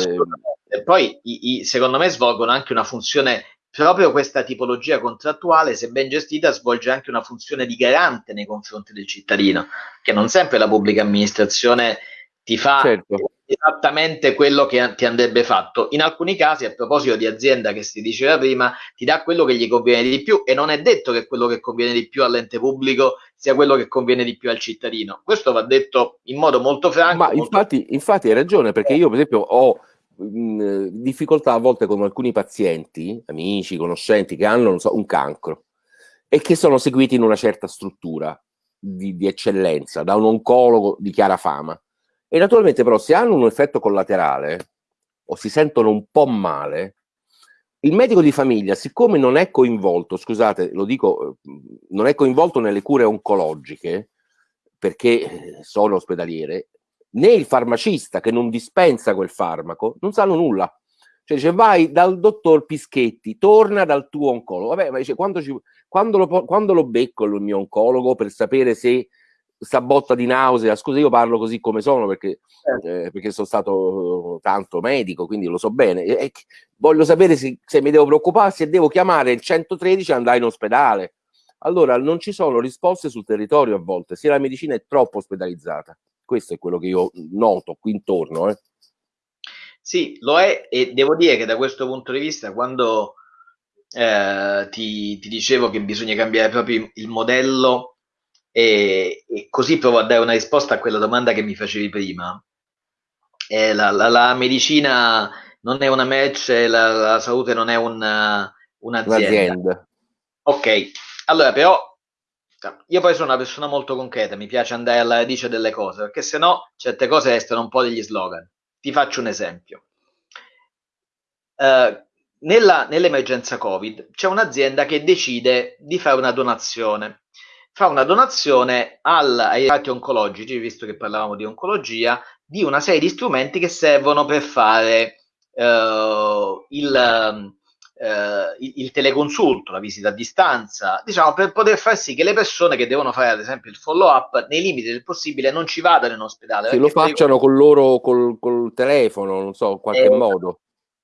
e poi i, i, secondo me svolgono anche una funzione proprio questa tipologia contrattuale, se ben gestita, svolge anche una funzione di garante nei confronti del cittadino, che non sempre la pubblica amministrazione ti fa certo. Esattamente quello che ti andrebbe fatto. In alcuni casi, a proposito di azienda che si diceva prima, ti dà quello che gli conviene di più e non è detto che quello che conviene di più all'ente pubblico sia quello che conviene di più al cittadino. Questo va detto in modo molto franco. Ma molto... Infatti, infatti hai ragione, perché io per esempio ho mh, difficoltà a volte con alcuni pazienti, amici, conoscenti, che hanno so, un cancro e che sono seguiti in una certa struttura di, di eccellenza da un oncologo di chiara fama e naturalmente però se hanno un effetto collaterale o si sentono un po' male, il medico di famiglia, siccome non è coinvolto, scusate, lo dico, non è coinvolto nelle cure oncologiche, perché sono ospedaliere, né il farmacista che non dispensa quel farmaco, non sanno nulla. Cioè dice vai dal dottor Pischetti, torna dal tuo oncologo. Vabbè, ma dice quando, ci, quando, lo, quando lo becco il mio oncologo per sapere se sta botta di nausea, scusa io parlo così come sono perché, certo. eh, perché sono stato tanto medico, quindi lo so bene, e voglio sapere se, se, mi devo preoccupare, se devo chiamare il 113 e andare in ospedale. Allora non ci sono risposte sul territorio a volte, se la medicina è troppo ospedalizzata. Questo è quello che io noto qui intorno. Eh. Sì, lo è e devo dire che da questo punto di vista quando eh, ti, ti dicevo che bisogna cambiare proprio il modello e, e, così provo a dare una risposta a quella domanda che mi facevi prima. Eh, la, la, la, medicina non è una merce, la, la salute non è una, un'azienda. un'azienda. Ok, allora però io poi sono una persona molto concreta, mi piace andare alla radice delle cose, perché se no certe cose restano un po' degli slogan. Ti faccio un esempio. Uh, nella, nell'emergenza Covid c'è un'azienda che decide di fare una donazione fa una donazione al, ai reparti oncologici, visto che parlavamo di oncologia, di una serie di strumenti che servono per fare uh, il, uh, il, teleconsulto, la visita a distanza, diciamo per poter far sì che le persone che devono fare ad esempio il follow up nei limiti del possibile non ci vadano in ospedale. Se lo facciano con loro col, col telefono, non so, in qualche eh, modo.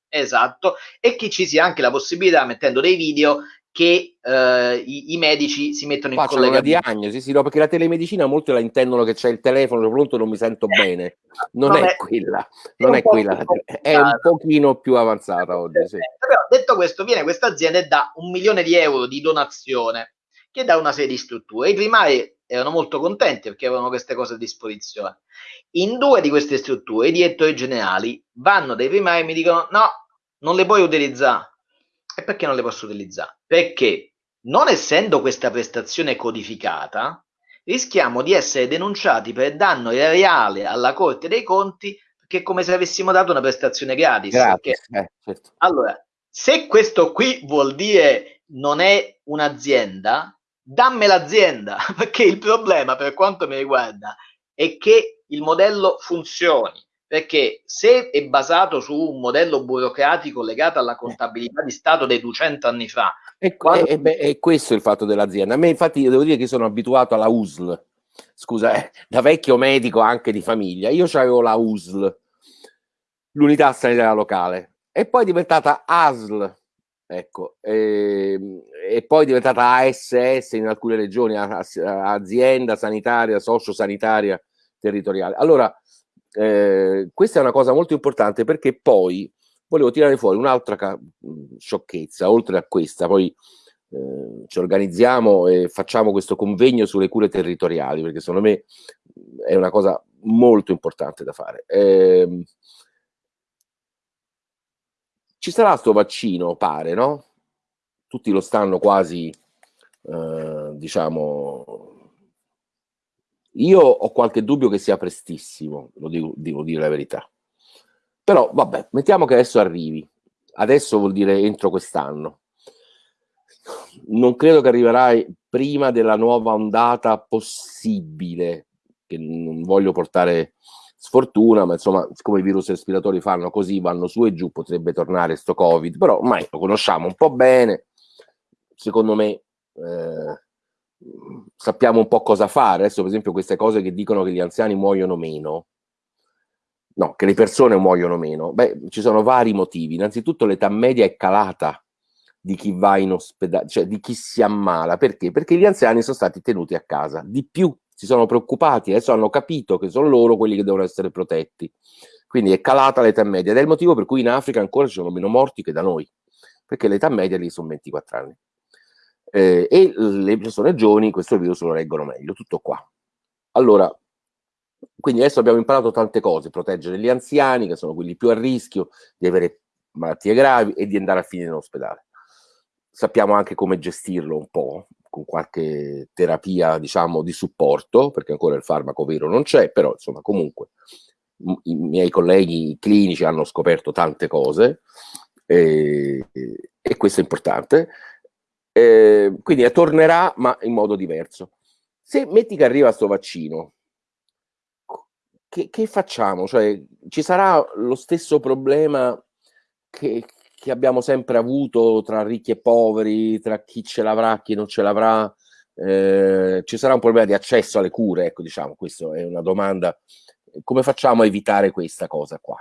Esatto, e che ci sia anche la possibilità, mettendo dei video, che eh, i, i, medici si mettono in Facciano collegamento. una diagnosi, sì, no, perché la telemedicina molti la intendono che c'è il telefono pronto non mi sento eh, bene. Non, non è, è, quella, non è, quella, è un pochino più avanzata oggi. Sì. Però, detto questo, viene questa azienda e dà un milione di euro di donazione che dà una serie di strutture. I primari erano molto contenti perché avevano queste cose a disposizione. In due di queste strutture i direttori generali vanno dai primari e mi dicono no, non le puoi utilizzare e perché non le posso utilizzare? Perché non essendo questa prestazione codificata, rischiamo di essere denunciati per danno reale alla Corte dei Conti perché è come se avessimo dato una prestazione gratis. gratis perché, eh, certo. Allora, se questo qui vuol dire non è un'azienda, dammi l'azienda, [laughs] perché il problema per quanto mi riguarda è che il modello funzioni perché se è basato su un modello burocratico legato alla contabilità di Stato dei 200 anni fa... E, quando... e, e, e questo è il fatto dell'azienda. A me infatti devo dire che sono abituato alla USL, scusa, eh, da vecchio medico anche di famiglia, io avevo la USL, l'unità sanitaria locale, e poi è diventata ASL, ecco, e, ehm, e, poi è diventata ASS in alcune regioni, azienda sanitaria, sociosanitaria territoriale. Allora, eh, questa è una cosa molto importante perché poi volevo tirare fuori un'altra sciocchezza, oltre a questa, poi eh, ci organizziamo e facciamo questo convegno sulle cure territoriali, perché secondo me è una cosa molto importante da fare. Eh, ci sarà sto vaccino, pare, no? Tutti lo stanno quasi, eh, diciamo... Io ho qualche dubbio che sia prestissimo, lo dico, devo dire la verità. Però, vabbè, mettiamo che adesso arrivi. Adesso vuol dire entro quest'anno non credo che arriverai prima della nuova ondata possibile, che non voglio portare sfortuna, ma insomma, siccome i virus respiratori fanno così, vanno su e giù, potrebbe tornare sto Covid, però ormai lo conosciamo un po' bene, secondo me eh, sappiamo un po' cosa fare. Adesso, per esempio, queste cose che dicono che gli anziani muoiono meno, no, che le persone muoiono meno, beh, ci sono vari motivi. Innanzitutto l'età media è calata di chi va in ospedale, cioè di chi si ammala. Perché? Perché gli anziani sono stati tenuti a casa. Di più, si sono preoccupati, adesso hanno capito che sono loro quelli che devono essere protetti. Quindi è calata l'età media ed è il motivo per cui in Africa ancora ci sono meno morti che da noi, perché l'età media lì sono 24 anni. Eh, e le persone giovani questo virus lo reggono meglio, tutto qua. Allora, quindi adesso abbiamo imparato tante cose, proteggere gli anziani, che sono quelli più a rischio di avere malattie gravi e di andare a finire in ospedale sappiamo anche come gestirlo un po', con qualche terapia, diciamo, di supporto, perché ancora il farmaco vero non c'è, però insomma comunque i miei colleghi clinici hanno scoperto tante cose e, e questo è importante. Eh, quindi tornerà, ma in modo diverso. Se metti che arriva questo vaccino, che, che, facciamo? Cioè, ci sarà lo stesso problema che, che abbiamo sempre avuto tra ricchi e poveri, tra chi ce l'avrà e chi non ce l'avrà, eh, ci sarà un problema di accesso alle cure, ecco diciamo, questa è una domanda, come facciamo a evitare questa cosa qua?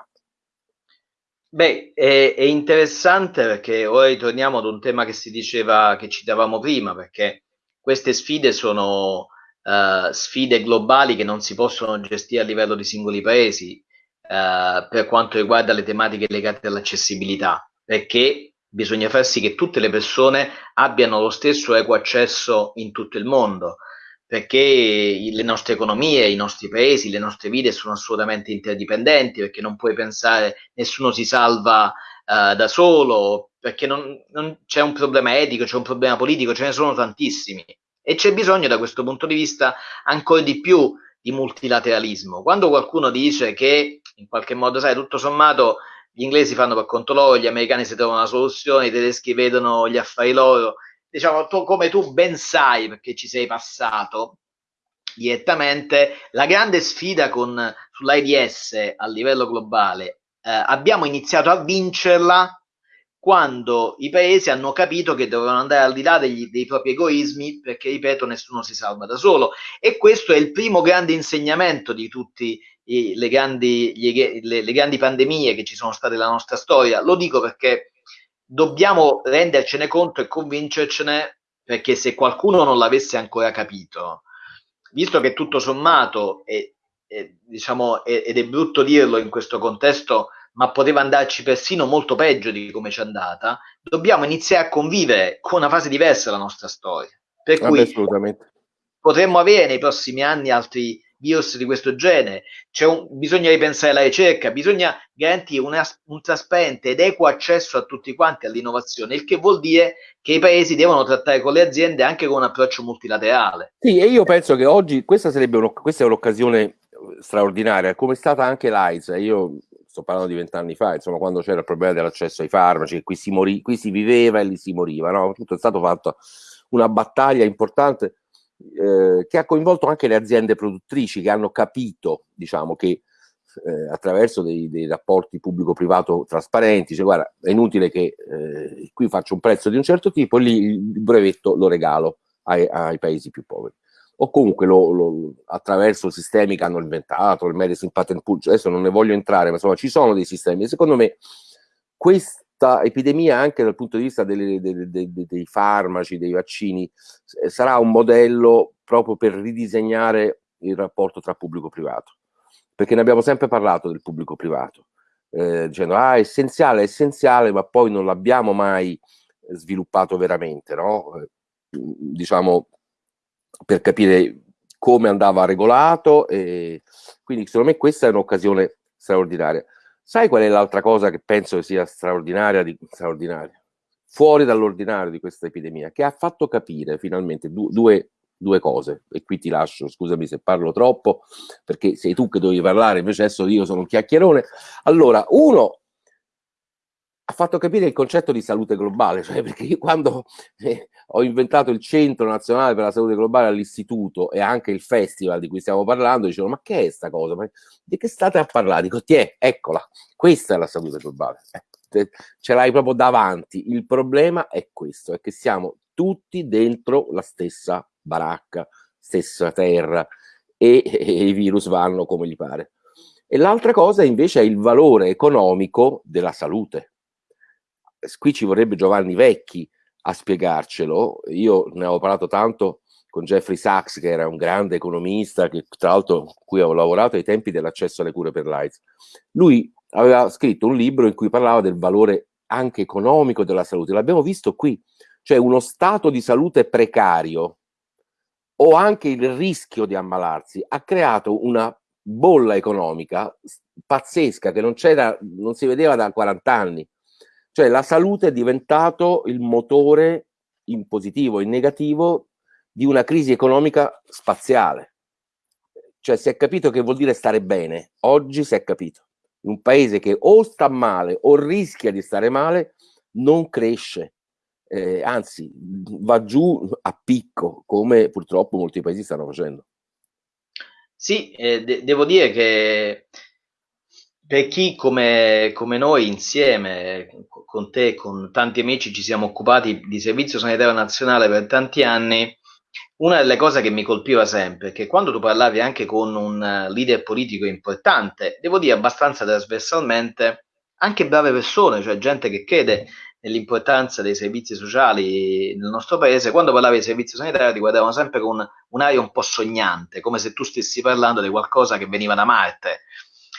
Beh, è, è, interessante perché ora ritorniamo ad un tema che si diceva, che citavamo prima, perché queste sfide sono uh, sfide globali che non si possono gestire a livello di singoli paesi uh, per quanto riguarda le tematiche legate all'accessibilità perché bisogna far sì che tutte le persone abbiano lo stesso equo accesso in tutto il mondo, perché le nostre economie, i nostri paesi, le nostre vite sono assolutamente interdipendenti, perché non puoi pensare nessuno si salva uh, da solo, perché non, non c'è un problema etico, c'è un problema politico, ce ne sono tantissimi. E c'è bisogno da questo punto di vista ancora di più di multilateralismo. Quando qualcuno dice che in qualche modo, sai, tutto sommato gli inglesi fanno per conto loro, gli americani si trovano una soluzione, i tedeschi vedono gli affari loro. Diciamo, tu, come tu ben sai, perché ci sei passato direttamente, la grande sfida con, sull'AIDS a livello globale eh, abbiamo iniziato a vincerla quando i paesi hanno capito che dovevano andare al di là degli, dei propri egoismi, perché, ripeto, nessuno si salva da solo. E questo è il primo grande insegnamento di tutti i, le, le, le grandi pandemie che ci sono state nella nostra storia. Lo dico perché dobbiamo rendercene conto e convincercene, perché se qualcuno non l'avesse ancora capito, visto che tutto sommato, è, è, diciamo, è, ed è brutto dirlo in questo contesto, ma poteva andarci persino molto peggio di come ci è andata, dobbiamo iniziare a convivere con una fase diversa della nostra storia. Per cui potremmo avere nei prossimi anni altri virus di questo genere, un, bisogna ripensare la ricerca, bisogna garantire una, un trasparente ed equo accesso a tutti quanti all'innovazione, il che vuol dire che i paesi devono trattare con le aziende anche con un approccio multilaterale. Sì, e io penso che oggi questa sarebbe un, questa è un'occasione straordinaria, come è stata anche l'AIDS, io sto parlando di vent'anni fa, insomma, quando c'era il problema dell'accesso ai farmaci, qui si, morì, qui si viveva e lì si moriva, no? Tutto è stato fatto una battaglia importante eh, che ha coinvolto anche le aziende produttrici che hanno capito, diciamo, che eh, attraverso dei, dei rapporti pubblico-privato trasparenti, cioè guarda, è inutile che eh, qui faccio un prezzo di un certo tipo, lì il brevetto lo regalo ai, ai paesi più poveri. O comunque lo, lo, attraverso sistemi che hanno inventato, il Medicine Patent Pool, cioè adesso non ne voglio entrare, ma insomma ci sono dei sistemi. Secondo me questo questa epidemia anche dal punto di vista delle, delle, dei, dei farmaci, dei vaccini, sarà un modello proprio per ridisegnare il rapporto tra pubblico e privato, perché ne abbiamo sempre parlato del pubblico privato. eh, dicendo ah, essenziale, è essenziale, ma poi non l'abbiamo mai sviluppato veramente, no? Eh, diciamo, per capire come andava regolato e quindi secondo me questa è un'occasione straordinaria. Sai qual è l'altra cosa che penso sia straordinaria, di, straordinaria? fuori dall'ordinario di questa epidemia, che ha fatto capire finalmente du due, due, cose, e qui ti lascio, scusami se parlo troppo, perché sei tu che dovevi parlare, invece adesso io sono un chiacchierone. Allora, uno, ha fatto capire il concetto di salute globale, cioè perché io quando eh, ho inventato il Centro Nazionale per la Salute Globale all'Istituto e anche il festival di cui stiamo parlando, dicevo ma che è sta cosa? Ma di che state a parlare? Dico, ti è, eccola, questa è la salute globale. Eh ce l'hai proprio davanti. Il problema è questo, è che siamo tutti dentro la stessa baracca, stessa terra e, e i virus vanno come gli pare. E l'altra cosa invece è il valore economico della salute. Qui ci vorrebbe Giovanni Vecchi a spiegarcelo. Io ne avevo parlato tanto con Jeffrey Sachs, che era un grande economista, che tra l'altro con cui avevo lavorato ai tempi dell'accesso alle cure per l'AIDS. Lui aveva scritto un libro in cui parlava del valore anche economico della salute. L'abbiamo visto qui, cioè uno stato di salute precario o anche il rischio di ammalarsi ha creato una bolla economica pazzesca che non, non si vedeva da 40 anni. Cioè la salute è diventato il motore in positivo e in negativo di una crisi economica spaziale. Cioè si è capito che vuol dire stare bene. Oggi si è capito un paese che o sta male o rischia di stare male, non cresce, eh, anzi va giù a picco, come purtroppo molti paesi stanno facendo. Sì, eh, de devo dire che per chi come, come noi insieme, con te e con tanti amici, ci siamo occupati di servizio sanitario nazionale per tanti anni, una delle cose che mi colpiva sempre è che quando tu parlavi anche con un eh, leader politico importante, devo dire abbastanza trasversalmente, anche brave persone, cioè gente che crede nell'importanza dei servizi sociali nel nostro paese, quando parlavi di servizio sanitario ti guardavano sempre con un'aria un po' sognante, come se tu stessi parlando di qualcosa che veniva da Marte.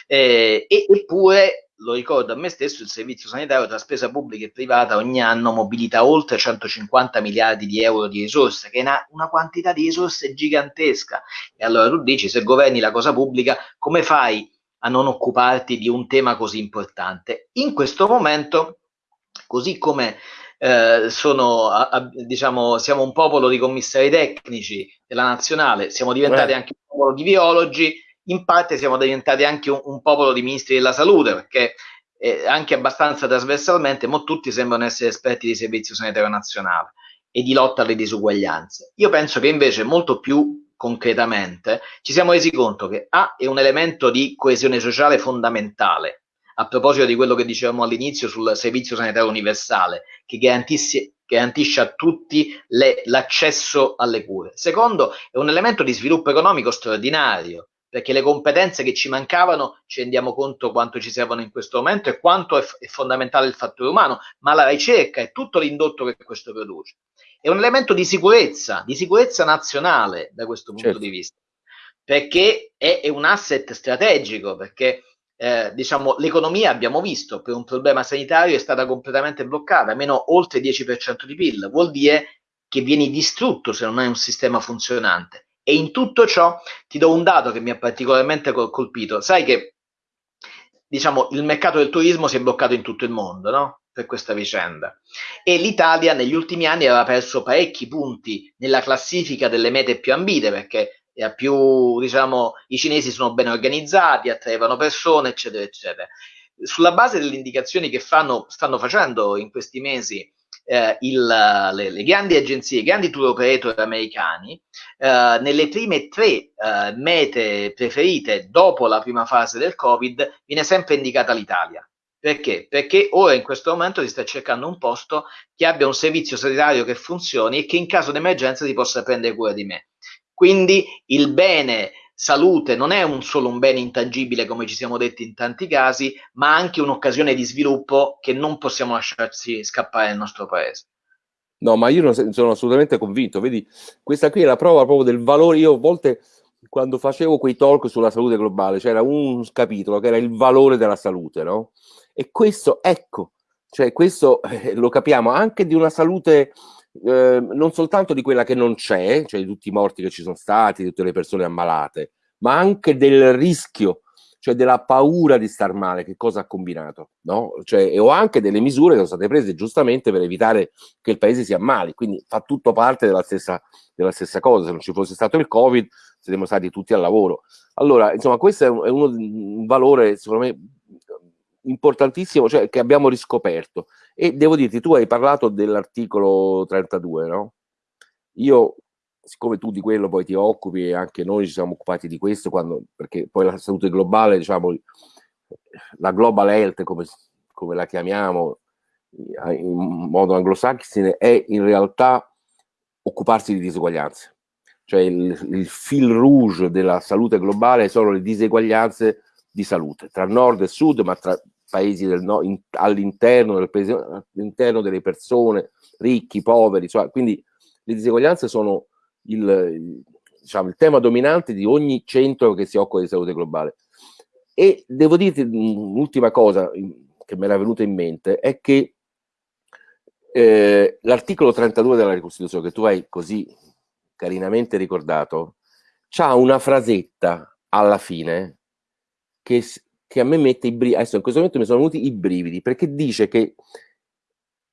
Eh, e, eppure lo ricordo a me stesso, il servizio sanitario tra spesa pubblica e privata ogni anno mobilita oltre 150 miliardi di euro di risorse, che è una, una, quantità di risorse gigantesca. E allora tu dici, se governi la cosa pubblica, come fai a non occuparti di un tema così importante? In questo momento, così come eh, sono, a, a, diciamo, siamo un popolo di commissari tecnici della nazionale, siamo diventati eh. anche un popolo di biologi, in parte siamo diventati anche un, un popolo di ministri della salute, perché eh, anche abbastanza trasversalmente, ma tutti sembrano essere esperti di servizio sanitario nazionale e di lotta alle disuguaglianze. Io penso che invece molto più concretamente ci siamo resi conto che A è un elemento di coesione sociale fondamentale, a proposito di quello che dicevamo all'inizio sul servizio sanitario universale, che garantisce a tutti l'accesso alle cure. Secondo, è un elemento di sviluppo economico straordinario, perché le competenze che ci mancavano ci rendiamo conto quanto ci servono in questo momento e quanto è, è fondamentale il fattore umano, ma la ricerca e tutto l'indotto che questo produce. È un elemento di sicurezza, di sicurezza nazionale da questo punto certo. di vista, perché è, è, un asset strategico, perché eh, diciamo, l'economia, abbiamo visto, per un problema sanitario è stata completamente bloccata, meno oltre il 10% di PIL, vuol dire che vieni distrutto se non hai un sistema funzionante. E in tutto ciò ti do un dato che mi ha particolarmente colpito. Sai che diciamo, il mercato del turismo si è bloccato in tutto il mondo, no? Per questa vicenda. E l'Italia negli ultimi anni aveva perso parecchi punti nella classifica delle mete più ambite, perché più, diciamo, i cinesi sono ben organizzati, attraevano persone, eccetera, eccetera. Sulla base delle indicazioni che fanno, stanno facendo in questi mesi eh, il, le, le, grandi agenzie, i grandi tour operator americani, eh, nelle prime tre eh, mete preferite dopo la prima fase del Covid viene sempre indicata l'Italia. Perché? Perché ora in questo momento si sta cercando un posto che abbia un servizio sanitario che funzioni e che in caso di emergenza si possa prendere cura di me. Quindi il bene salute non è un solo un bene intangibile come ci siamo detti in tanti casi, ma anche un'occasione di sviluppo che non possiamo lasciarci scappare nel nostro paese. No, ma io non sono assolutamente convinto, vedi, questa qui è la prova proprio del valore, io a volte quando facevo quei talk sulla salute globale, c'era un capitolo che era il valore della salute, no? E questo, ecco, cioè questo eh, lo capiamo anche di una salute eh, non soltanto di quella che non c'è, cioè di tutti i morti che ci sono stati, di tutte le persone ammalate, ma anche del rischio cioè della paura di star male, che cosa ha combinato, no? Cioè, o anche delle misure che sono state prese giustamente per evitare che il paese si ammali, quindi fa tutto parte della stessa, della stessa cosa, se non ci fosse stato il Covid saremmo stati tutti al lavoro. Allora, insomma, questo è, un, è uno, un valore, secondo me, importantissimo, cioè che abbiamo riscoperto. E devo dirti, tu hai parlato dell'articolo 32, no? Io siccome tu di quello poi ti occupi e anche noi ci siamo occupati di questo, quando, perché poi la salute globale, diciamo, la global health, come, come la chiamiamo in modo anglosassone, è in realtà occuparsi di diseguaglianze. Cioè il, il fil rouge della salute globale sono le diseguaglianze di salute, tra nord e sud, ma tra paesi del no, in, all'interno, del paese, all'interno delle persone, ricchi, poveri, cioè, quindi le diseguaglianze sono il, diciamo, il tema dominante di ogni centro che si occupa di salute globale. E devo dirti un'ultima cosa che mi era venuta in mente, è che eh, l'articolo 32 della Costituzione, che tu hai così carinamente ricordato, ha una frasetta alla fine che, che a me mette i brividi, adesso in questo momento mi sono venuti i brividi, perché dice che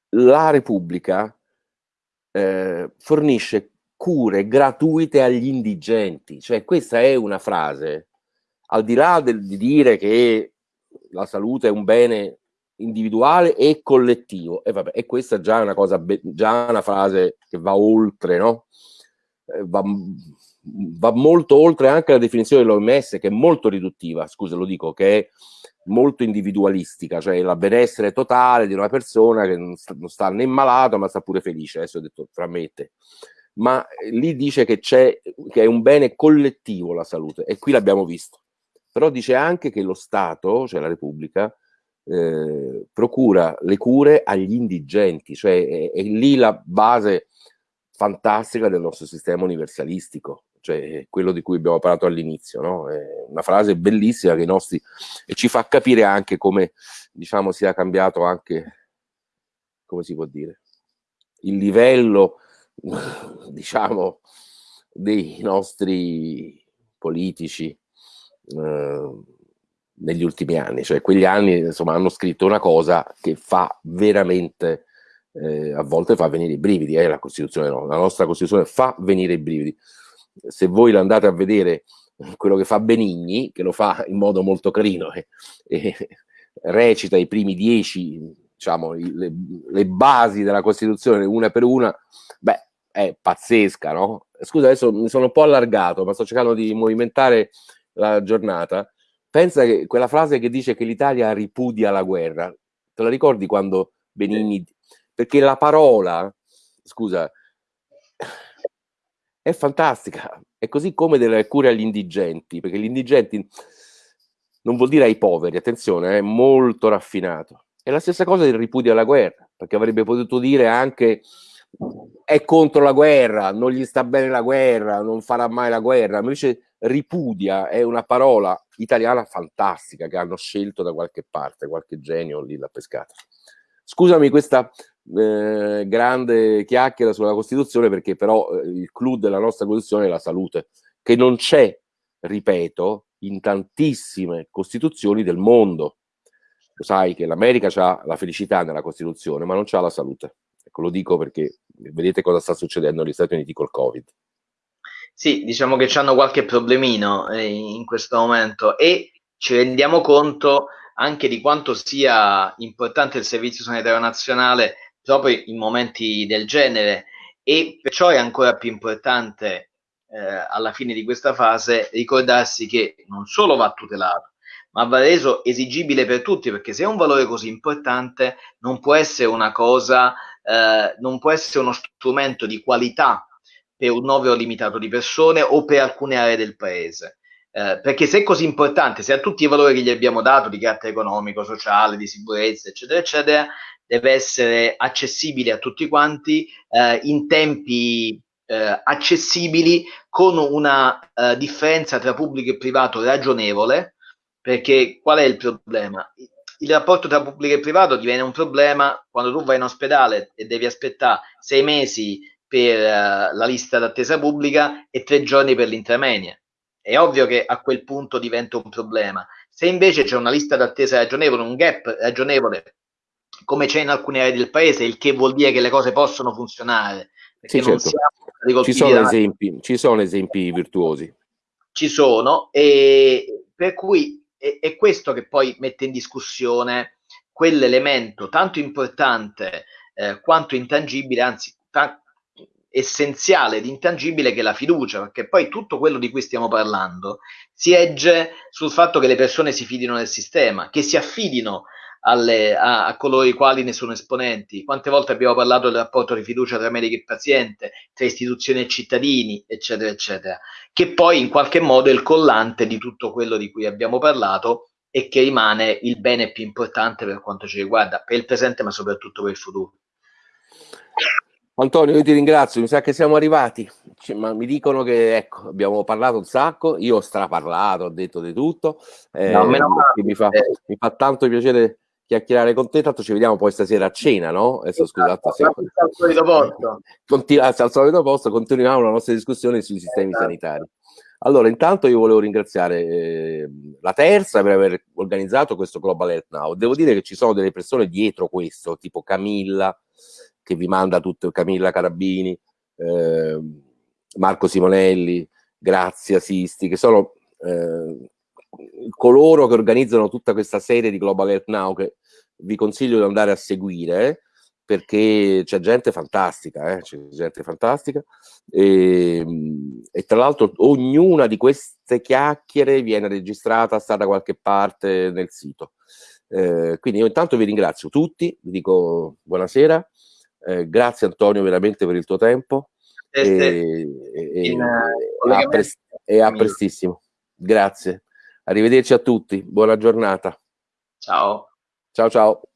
la Repubblica eh, fornisce cure gratuite agli indigenti. Cioè questa è una frase, al di là del, di dire che la salute è un bene individuale e collettivo, e, vabbè, e questa già è una cosa, già una frase che va oltre, no? Eh, va, va molto oltre anche la definizione dell'OMS che è molto riduttiva, scusa lo dico, che è molto individualistica, cioè la benessere totale di una persona che non sta, non sta né malato ma sta pure felice, adesso ho detto fra me e te ma eh, lì dice che, c'è, che è un bene collettivo la salute e qui l'abbiamo visto. Però dice anche che lo Stato, cioè la Repubblica, eh, procura le cure agli indigenti, cioè è, è, lì la base fantastica del nostro sistema universalistico, cioè quello di cui abbiamo parlato all'inizio, no? Una frase bellissima che nostri ci fa capire anche come diciamo sia cambiato anche come si può dire il livello [laughs] diciamo, dei nostri politici eh, negli ultimi anni, cioè quegli anni insomma hanno scritto una cosa che fa veramente eh, a volte fa venire i brividi, eh, la la nostra Costituzione fa venire i brividi. Se voi andate a vedere quello che fa Benigni, che lo fa in modo molto carino e, e recita i primi dieci, diciamo, le, le, basi della Costituzione una per una, beh, è pazzesca, no? Scusa, adesso mi sono un po' allargato, ma sto cercando di movimentare la giornata. Pensa che quella frase che dice che l'Italia ripudia la guerra, te la ricordi quando Benigni... Perché la parola, scusa, è fantastica, è così come delle cure agli indigenti, perché gli indigenti non vuol dire ai poveri, attenzione, è molto raffinato. È la stessa cosa del ripudio alla guerra, perché avrebbe potuto dire anche è contro la guerra, non gli sta bene la guerra, non farà mai la guerra, invece ripudia è una parola italiana fantastica che hanno scelto da qualche parte, qualche genio lì l'ha pescata. Scusami questa eh, grande chiacchiera sulla Costituzione perché però eh, il clou della nostra Costituzione è la salute, che non c'è, ripeto, in tantissime Costituzioni del mondo. Lo sai che l'America ha la felicità nella Costituzione, ma non c'ha la salute. Ecco, lo dico perché vedete cosa sta succedendo negli Stati Uniti col Covid. Sì, diciamo che hanno qualche problemino eh, in questo momento e ci rendiamo conto anche di quanto sia importante il Servizio Sanitario Nazionale proprio in momenti del genere e perciò è ancora più importante eh, alla fine di questa fase ricordarsi che non solo va tutelato, ma va reso esigibile per tutti perché se è un valore così importante non può essere una cosa eh, non può essere uno strumento di qualità per un numero limitato di persone o per alcune aree del paese. Eh, perché se è così importante, se ha tutti i valori che gli abbiamo dato di carattere economico, sociale, di sicurezza, eccetera, eccetera, deve essere accessibile a tutti quanti eh, in tempi eh, accessibili con una eh, differenza tra pubblico e privato ragionevole, perché qual è il problema? Il rapporto tra pubblico e privato diviene un problema quando tu vai in ospedale e devi aspettare sei mesi per uh, la lista d'attesa pubblica e tre giorni per l'intermenia. È ovvio che a quel punto diventa un problema. Se invece c'è una lista d'attesa ragionevole, un gap ragionevole, come c'è in alcune aree del paese, il che vuol dire che le cose possono funzionare, sì, certo. ci, sono esempi, ci sono esempi virtuosi. Ci sono, e per cui è, è questo che poi mette in discussione quell'elemento tanto importante eh, quanto intangibile, anzi ta- essenziale ed intangibile che è la fiducia, perché poi tutto quello di cui stiamo parlando si egge sul fatto che le persone si fidino del sistema, che si affidino alle, a, a, coloro i quali ne sono esponenti. Quante volte abbiamo parlato del rapporto di fiducia tra medico e paziente, tra istituzioni e cittadini, eccetera, eccetera, che poi in qualche modo è il collante di tutto quello di cui abbiamo parlato e che rimane il bene più importante per quanto ci riguarda, per il presente ma soprattutto per il futuro. Antonio, io ti ringrazio, mi sa che siamo arrivati, cioè, ma mi dicono che ecco, abbiamo parlato un sacco, io ho straparlato, ho detto di tutto, eh, no, mi, fa, mi, fa, tanto piacere chiacchierare con te, tanto ci vediamo poi stasera a cena, no? Adesso scusate, esatto, se... al solito posto. Continu- al solito posto, continuiamo la nostra discussione sui sistemi esatto. sanitari. Allora, intanto io volevo ringraziare eh, la Terza per aver organizzato questo Global Health Now. Devo dire che ci sono delle persone dietro questo, tipo Camilla, che vi manda tutto, Camilla Carabini, eh, Marco Simonelli, Grazia Sisti, che sono eh, coloro che organizzano tutta questa serie di Global Health Now che vi consiglio di andare a seguire perché c'è gente fantastica, eh? c'è gente fantastica e, e, tra l'altro ognuna di queste chiacchiere viene registrata, sta da qualche parte nel sito. Eh, quindi io intanto vi ringrazio tutti, vi dico buonasera, eh, grazie Antonio veramente per il tuo tempo e, e, in, e, a prest e a prestissimo. Grazie. Arrivederci a tutti, buona giornata. Ciao. Ciao ciao.